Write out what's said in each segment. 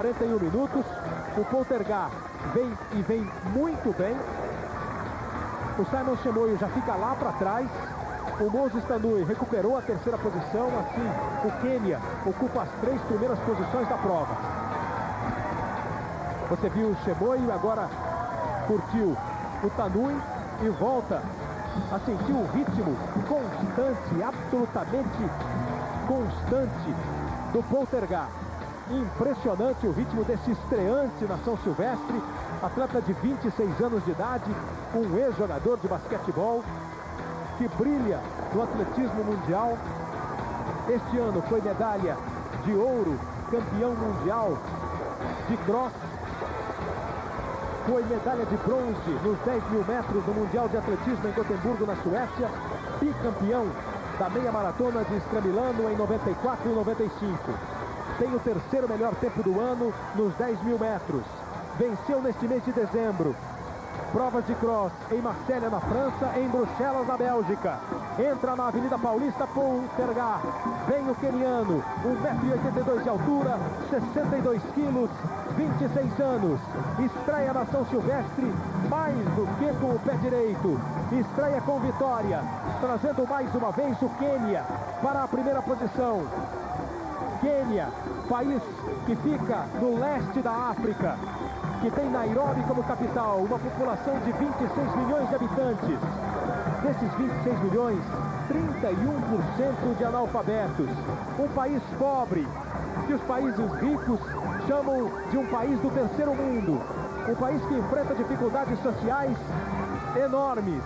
41 minutos. O Poltergar vem e vem muito bem. O Simon Chemoio já fica lá para trás. O Moses Tanui recuperou a terceira posição. Assim, o Quênia ocupa as três primeiras posições da prova. Você viu o Chemoio, agora curtiu o Tanui e volta a sentir o ritmo constante, absolutamente constante do Poltergar. Impressionante o ritmo desse estreante na São Silvestre, atleta de 26 anos de idade, um ex-jogador de basquetebol, que brilha no atletismo mundial. Este ano foi medalha de ouro, campeão mundial de cross. Foi medalha de bronze nos 10 mil metros do Mundial de Atletismo em Gotemburgo, na Suécia. Bicampeão da meia maratona de Estramilano em 94 e 95 tem o terceiro melhor tempo do ano nos 10 mil metros. Venceu neste mês de dezembro. Provas de cross em Marselha, na França, em Bruxelas, na Bélgica. Entra na Avenida Paulista Poltergar. Vem o keniano, 1,82m de altura, 62 quilos, 26 anos. Estreia na São Silvestre, mais do que com o pé direito. Estreia com vitória, trazendo mais uma vez o Quênia para a primeira posição. Quênia, país que fica no leste da África, que tem Nairobi como capital, uma população de 26 milhões de habitantes. Desses 26 milhões, 31% de analfabetos. Um país pobre, que os países ricos chamam de um país do terceiro mundo. Um país que enfrenta dificuldades sociais enormes,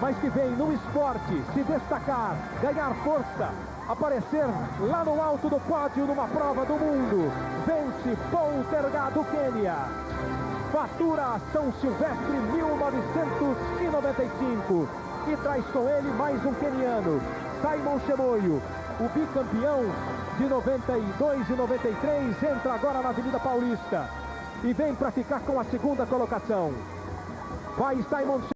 mas que vem no esporte se destacar, ganhar força, aparecer lá no alto do pódio numa prova do mundo. Vence Poltergar do Quênia. Fatura São Silvestre 1995 e traz com ele mais um queniano, Simon Chemoio, o bicampeão de 92 e 93, entra agora na Avenida Paulista e vem para ficar com a segunda colocação. Vai Simon